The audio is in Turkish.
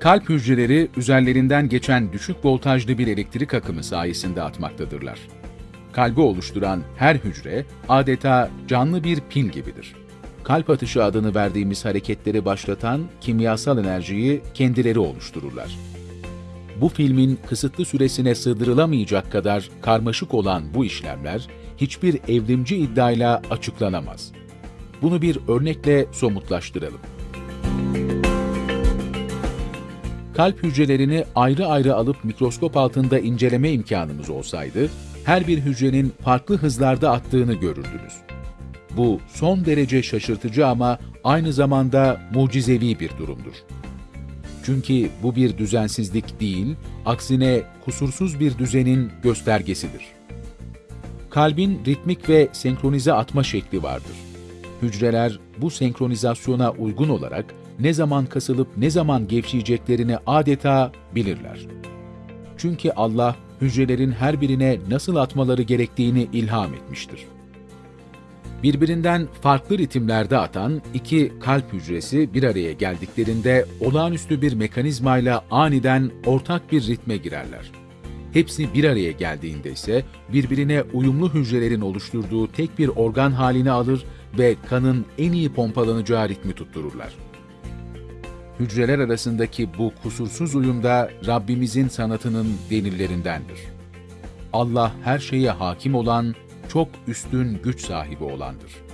Kalp hücreleri üzerlerinden geçen düşük voltajlı bir elektrik akımı sayesinde atmaktadırlar. Kalbi oluşturan her hücre adeta canlı bir pil gibidir. Kalp atışı adını verdiğimiz hareketleri başlatan kimyasal enerjiyi kendileri oluştururlar. Bu filmin kısıtlı süresine sığdırılamayacak kadar karmaşık olan bu işlemler hiçbir evrimci iddiayla açıklanamaz. Bunu bir örnekle somutlaştıralım. Kalp hücrelerini ayrı ayrı alıp mikroskop altında inceleme imkanımız olsaydı, her bir hücrenin farklı hızlarda attığını görürdünüz. Bu son derece şaşırtıcı ama aynı zamanda mucizevi bir durumdur. Çünkü bu bir düzensizlik değil, aksine kusursuz bir düzenin göstergesidir. Kalbin ritmik ve senkronize atma şekli vardır. Hücreler bu senkronizasyona uygun olarak ne zaman kasılıp ne zaman gevşeyeceklerini adeta bilirler. Çünkü Allah hücrelerin her birine nasıl atmaları gerektiğini ilham etmiştir. Birbirinden farklı ritimlerde atan iki kalp hücresi bir araya geldiklerinde olağanüstü bir mekanizmayla aniden ortak bir ritme girerler. Hepsi bir araya geldiğinde ise birbirine uyumlu hücrelerin oluşturduğu tek bir organ halini alır ve kanın en iyi pompalanacağı ritmi tuttururlar. Hücreler arasındaki bu kusursuz uyum da Rabbimizin sanatının delillerindendir. Allah her şeye hakim olan, çok üstün güç sahibi olandır.